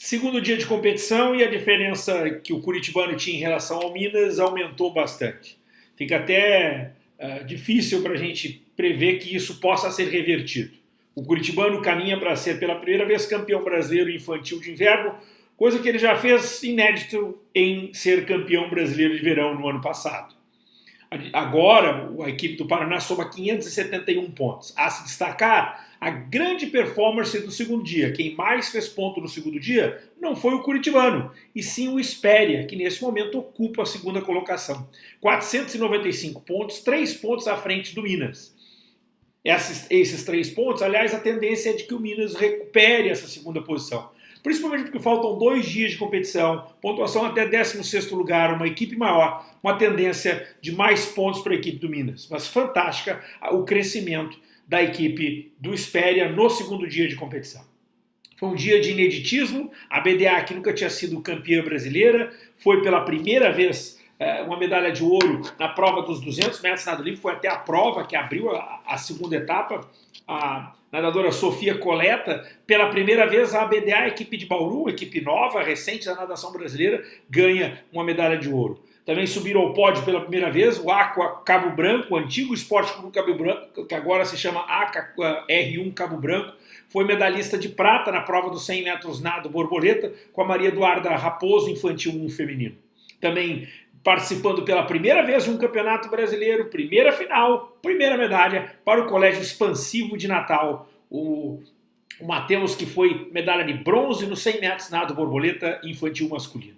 Segundo dia de competição e a diferença que o Curitibano tinha em relação ao Minas aumentou bastante. Fica até uh, difícil para a gente prever que isso possa ser revertido. O Curitibano caminha para ser pela primeira vez campeão brasileiro infantil de inverno, coisa que ele já fez inédito em ser campeão brasileiro de verão no ano passado. Agora, a equipe do Paraná soma 571 pontos. A se destacar a grande performance do segundo dia. Quem mais fez ponto no segundo dia não foi o Curitibano, e sim o Espéria, que nesse momento ocupa a segunda colocação. 495 pontos, 3 pontos à frente do Minas. Esses, esses três pontos, aliás, a tendência é de que o Minas recupere essa segunda posição principalmente porque faltam dois dias de competição, pontuação até 16º lugar, uma equipe maior, uma tendência de mais pontos para a equipe do Minas. Mas fantástica o crescimento da equipe do Espéria no segundo dia de competição. Foi um dia de ineditismo, a BDA, que nunca tinha sido campeã brasileira, foi pela primeira vez é, uma medalha de ouro na prova dos 200 metros nado livre, foi até a prova que abriu a, a segunda etapa, a nadadora Sofia Coleta, pela primeira vez a ABDA, equipe de Bauru, equipe nova, recente da natação brasileira, ganha uma medalha de ouro. Também subiram ao pódio pela primeira vez o Aqua Cabo Branco, o antigo Esporte Clube Cabo Branco, que agora se chama ACA R1 Cabo Branco, foi medalhista de prata na prova dos 100 metros nado borboleta com a Maria Eduarda Raposo Infantil 1 feminino. Também participando pela primeira vez de um campeonato brasileiro, primeira final, primeira medalha para o Colégio Expansivo de Natal, o, o Matheus que foi medalha de bronze no 100 metros nado borboleta infantil masculino.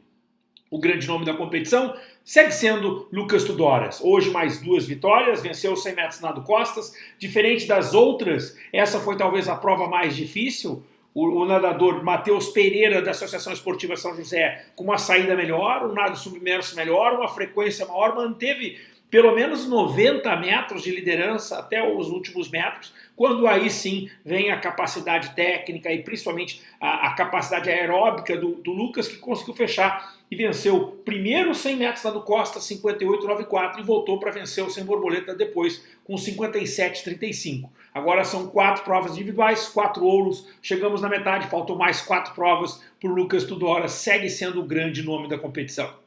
O grande nome da competição segue sendo Lucas Tudoras. Hoje mais duas vitórias, venceu os 100 metros nado costas. Diferente das outras, essa foi talvez a prova mais difícil o, o nadador Matheus Pereira, da Associação Esportiva São José, com uma saída melhor, um nado submerso melhor, uma frequência maior, manteve pelo menos 90 metros de liderança até os últimos metros, quando aí sim vem a capacidade técnica e principalmente a, a capacidade aeróbica do, do, Lucas, que conseguiu fechar e venceu primeiro 100 metros lá do Costa, 58,94, e voltou para vencer o sem borboleta depois com 57,35. Agora são quatro provas individuais, quatro ouros, chegamos na metade, faltam mais quatro provas para o Lucas Tudora, segue sendo o grande nome da competição.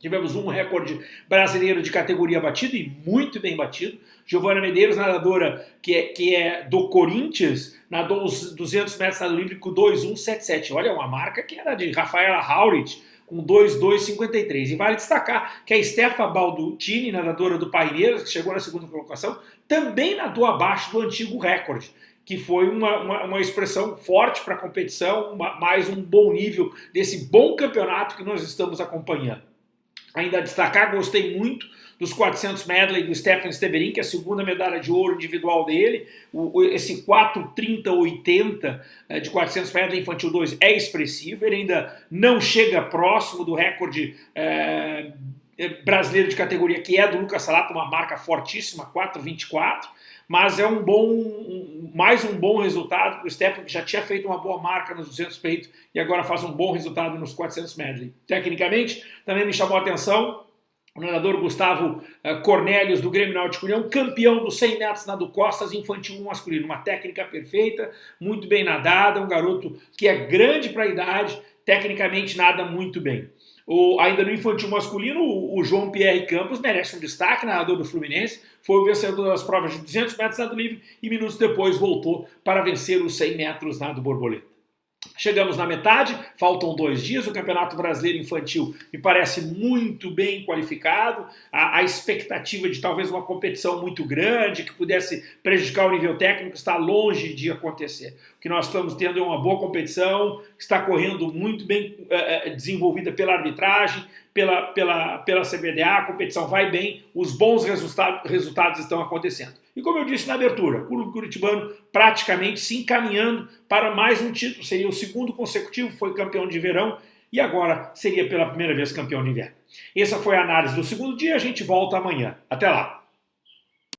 Tivemos um recorde brasileiro de categoria batido e muito bem batido. Giovana Medeiros, nadadora que é, que é do Corinthians, nadou os 200 metros nado livre com 2,177. Olha, uma marca que era de Rafaela Haurit, com 2,253. E vale destacar que a Stefa Baldutini, nadadora do Paineiras, que chegou na segunda colocação, também nadou abaixo do antigo recorde que foi uma, uma, uma expressão forte para a competição, uma, mais um bom nível desse bom campeonato que nós estamos acompanhando. Ainda a destacar, gostei muito dos 400 medley do Stefan Steverin, que é a segunda medalha de ouro individual dele. O, esse 4:30:80 é, de 400 medley infantil 2 é expressivo, ele ainda não chega próximo do recorde é, brasileiro de categoria, que é do Lucas Salato, uma marca fortíssima, 4:24 mas é um bom, um, mais um bom resultado para o Stefan, que já tinha feito uma boa marca nos 200 peitos e agora faz um bom resultado nos 400 medley. Tecnicamente, também me chamou a atenção o nadador Gustavo uh, Cornélios, do Grêmio Náutico União, campeão dos 100 metros nado costas infantil masculino. Uma técnica perfeita, muito bem nadada, um garoto que é grande para a idade, tecnicamente nada muito bem. O, ainda no infantil masculino, o, o, João Pierre Campos merece um destaque, nadador do Fluminense, foi o vencedor das provas de 200 metros nado livre e minutos depois voltou para vencer os 100 metros nado borboleta. Chegamos na metade, faltam dois dias. O Campeonato Brasileiro Infantil me parece muito bem qualificado. A, a, expectativa de talvez uma competição muito grande que pudesse prejudicar o nível técnico está longe de acontecer. Que nós estamos tendo é uma boa competição, está correndo muito bem é, desenvolvida pela arbitragem, pela, pela, pela CBDA. A competição vai bem, os bons resultados, resultados estão acontecendo. E como eu disse na abertura, o Clube Curitibano praticamente se encaminhando para mais um título. Seria o segundo consecutivo, foi campeão de verão e agora seria pela primeira vez campeão de inverno. Essa foi a análise do segundo dia, a gente volta amanhã. Até lá!